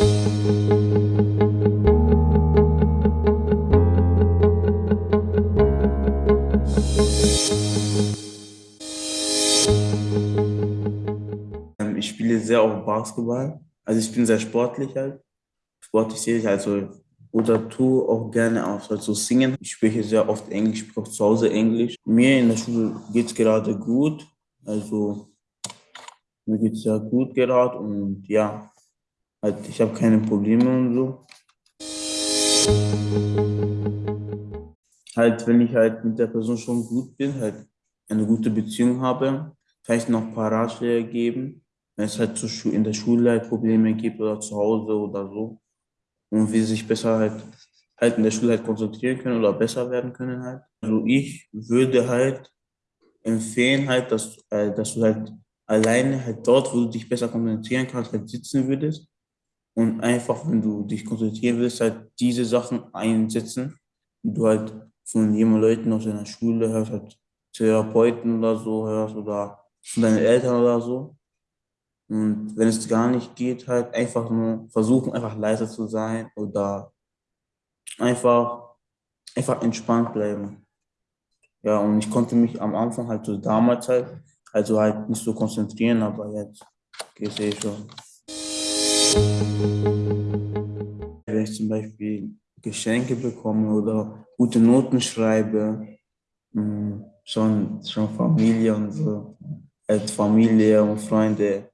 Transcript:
Ähm, Ich spiele sehr auf Basketball. Also ich bin sehr sportlich halt. Sportlich sehe ich also oder tue auch gerne auch also singen. Ich spreche sehr oft Englisch, spreche auch zu Hause Englisch. Mir in der Schule geht es gerade gut. Also mir geht es sehr gut gerade und ja, halt, ich habe keine Probleme und so. Halt, wenn ich halt mit der Person schon gut bin, halt eine gute Beziehung habe, vielleicht noch ein paar Ratschläge geben, wenn es halt in der Schule halt Probleme gibt oder zu Hause oder so. Und wie sie sich besser halt, halt in der Schule halt konzentrieren können oder besser werden können halt. Also ich würde halt empfehlen halt, dass, äh, dass du halt alleine halt dort, wo du dich besser konzentrieren kannst, halt sitzen würdest und einfach, wenn du dich konzentrieren willst, halt diese Sachen einsetzen, die du halt von jungen Leuten aus deiner Schule hörst, halt Therapeuten oder so hörst oder von deinen Eltern oder so. Und wenn es gar nicht geht, halt einfach nur versuchen, einfach leise zu sein oder einfach, einfach entspannt bleiben. Ja, und ich konnte mich am Anfang halt so damals halt, also halt nicht so konzentrieren, aber jetzt geht es eh schon. Wenn ich zum Beispiel Geschenke bekomme oder gute Noten schreibe, mh, schon, schon Familie und so, Familie und Freunde